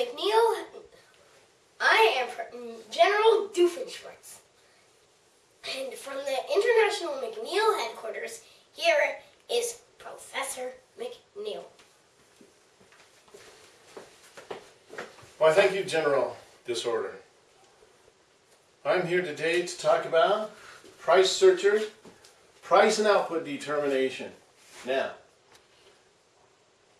McNeil. I am mm, General Doofenshmirtz. And from the International McNeil headquarters, here is Professor McNeil. Why, thank you, General Disorder. I'm here today to talk about price searchers, price and output determination. Now,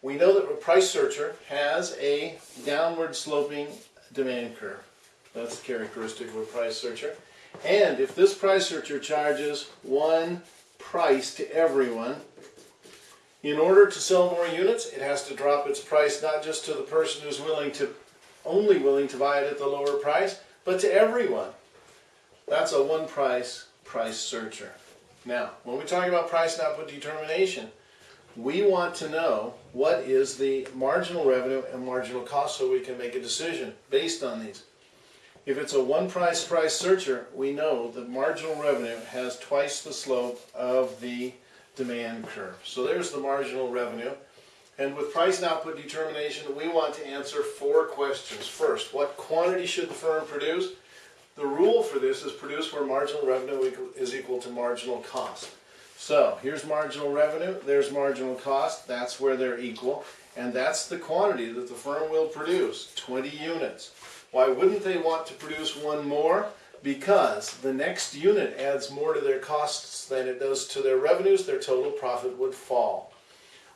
we know that a price searcher has a downward sloping demand curve. That's characteristic of a price searcher. And if this price searcher charges one price to everyone, in order to sell more units, it has to drop its price not just to the person who's willing to, only willing to buy it at the lower price, but to everyone. That's a one price price searcher. Now, when we talk about price and output determination, we want to know what is the marginal revenue and marginal cost so we can make a decision based on these. If it's a one price price searcher, we know that marginal revenue has twice the slope of the demand curve. So there's the marginal revenue. And with price and output determination, we want to answer four questions. First, what quantity should the firm produce? The rule for this is produce where marginal revenue is equal to marginal cost. So here's marginal revenue, there's marginal cost, that's where they're equal, and that's the quantity that the firm will produce, 20 units. Why wouldn't they want to produce one more? Because the next unit adds more to their costs than it does to their revenues, their total profit would fall.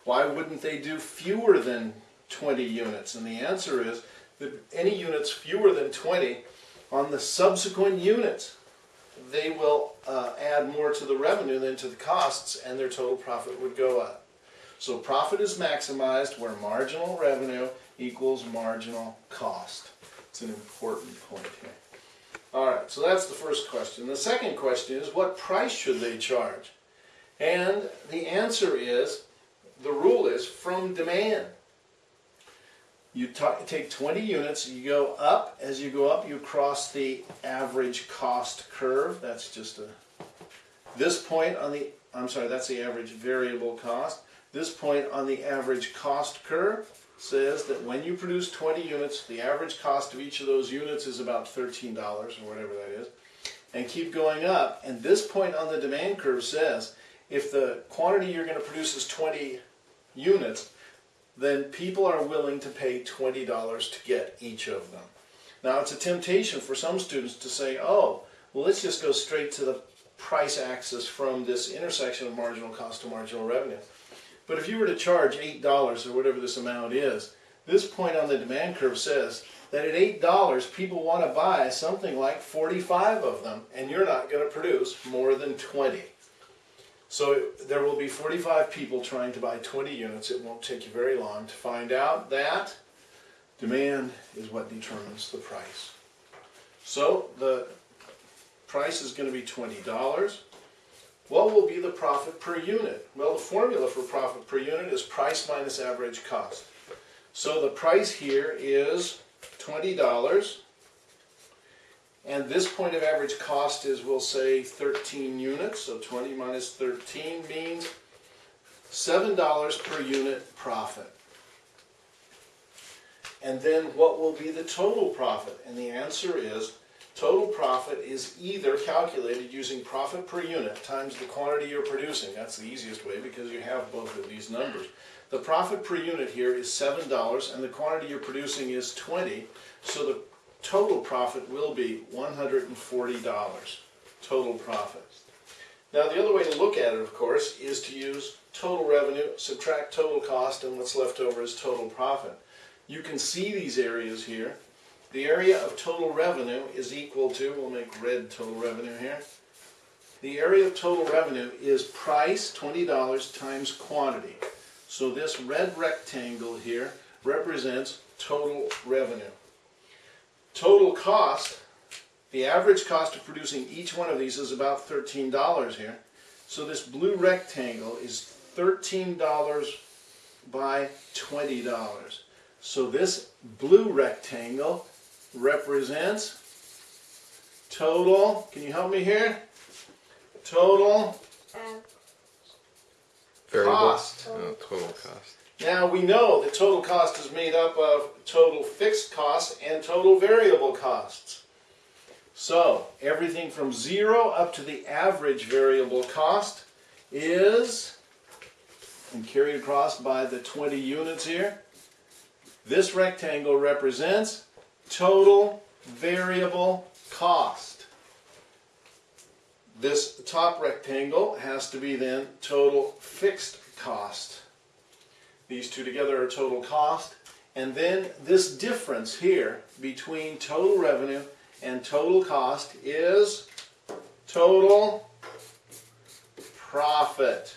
Why wouldn't they do fewer than 20 units? And the answer is that any units fewer than 20 on the subsequent units they will uh, add more to the revenue than to the costs and their total profit would go up. So profit is maximized where marginal revenue equals marginal cost. It's an important point here. All right, so that's the first question. The second question is what price should they charge? And the answer is, the rule is from demand. You take 20 units, you go up. As you go up, you cross the average cost curve. That's just a, this point on the, I'm sorry, that's the average variable cost. This point on the average cost curve says that when you produce 20 units, the average cost of each of those units is about $13 or whatever that is. And keep going up. And this point on the demand curve says if the quantity you're going to produce is 20 units, then people are willing to pay $20 to get each of them. Now it's a temptation for some students to say, oh, well let's just go straight to the price axis from this intersection of marginal cost to marginal revenue. But if you were to charge $8 or whatever this amount is, this point on the demand curve says that at $8 people want to buy something like 45 of them and you're not going to produce more than 20. So there will be 45 people trying to buy 20 units. It won't take you very long to find out that demand is what determines the price. So the price is going to be $20. What will be the profit per unit? Well, the formula for profit per unit is price minus average cost. So the price here is $20. And this point of average cost is, we'll say, 13 units. So 20 minus 13 means $7 per unit profit. And then what will be the total profit? And the answer is total profit is either calculated using profit per unit times the quantity you're producing. That's the easiest way because you have both of these numbers. The profit per unit here is $7 and the quantity you're producing is 20. So the total profit will be $140 total profit. Now the other way to look at it, of course, is to use total revenue, subtract total cost, and what's left over is total profit. You can see these areas here. The area of total revenue is equal to, we'll make red total revenue here. The area of total revenue is price, $20, times quantity. So this red rectangle here represents total revenue. Total cost, the average cost of producing each one of these is about $13 here. So this blue rectangle is $13 by $20. So this blue rectangle represents total, can you help me here? Total uh, Variable. cost. Oh, total cost. Now we know that total cost is made up of total fixed costs and total variable costs. So everything from zero up to the average variable cost is, and carried across by the 20 units here, this rectangle represents total variable cost. This top rectangle has to be then total fixed cost. These two together are total cost. And then this difference here between total revenue and total cost is total profit.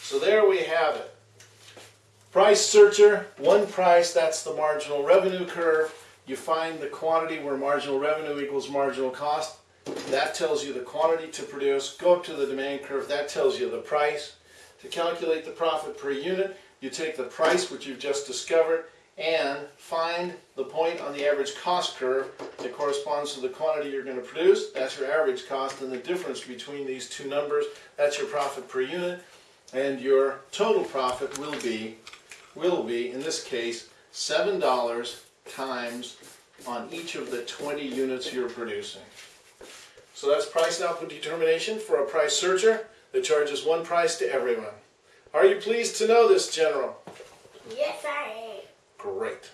So there we have it. Price searcher, one price, that's the marginal revenue curve. You find the quantity where marginal revenue equals marginal cost. That tells you the quantity to produce. Go up to the demand curve, that tells you the price. To calculate the profit per unit, you take the price which you've just discovered and find the point on the average cost curve that corresponds to the quantity you're going to produce. That's your average cost and the difference between these two numbers, that's your profit per unit. And your total profit will be, will be, in this case, $7 times on each of the 20 units you're producing. So that's price output determination for a price searcher that charges one price to everyone. Are you pleased to know this, General? Yes, I am. Great.